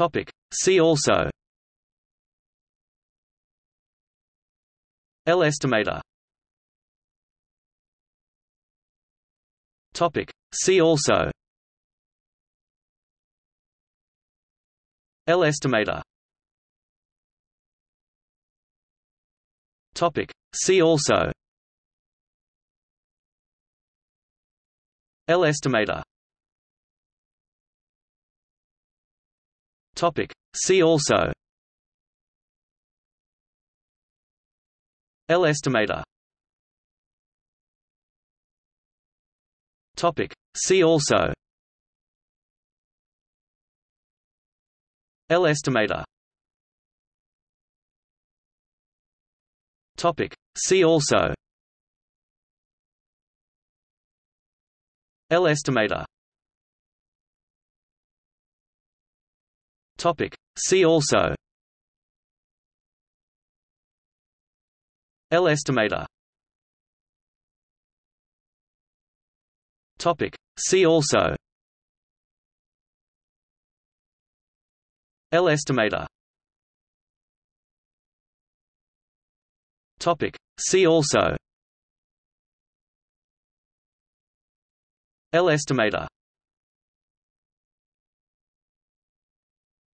Topic. See also L estimator Topic. See also L estimator Topic. See also L estimator Topic. See also L estimator Topic. See also L estimator Topic. See also L estimator Topic. See also L estimator Topic. See also L estimator Topic. See also L estimator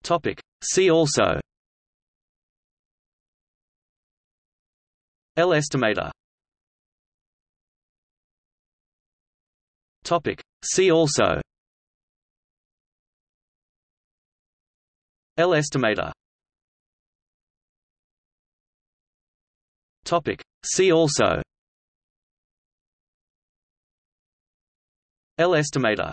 Topic. See also L estimator Topic. See also L estimator Topic. See also L estimator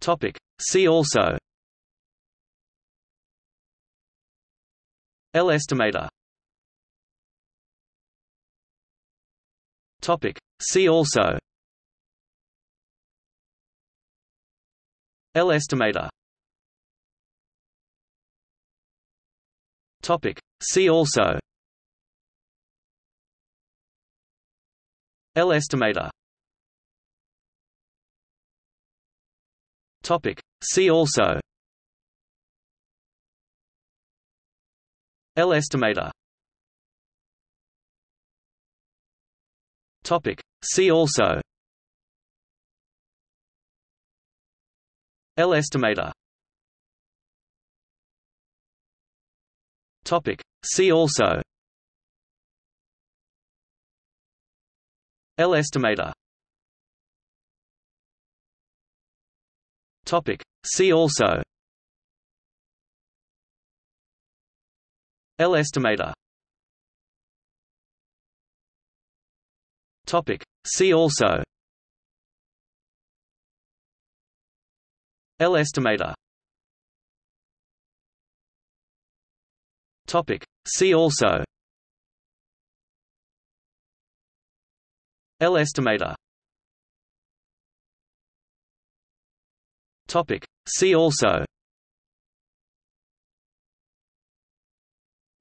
Topic. See also L estimator Topic. See also L estimator Topic. See also L estimator Topic. See also L estimator Topic. See also L estimator Topic. See also L estimator Topic. See also L estimator Topic. See also L estimator Topic. See also L estimator Topic. See also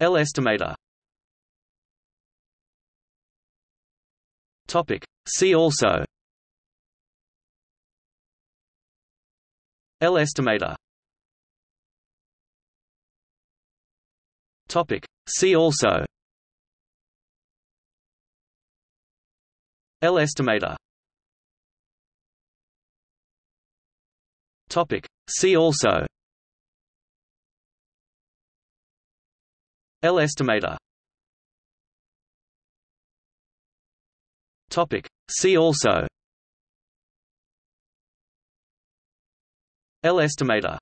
L estimator Topic. See also L estimator Topic. See also L estimator Topic. See also L estimator Topic. See also L estimator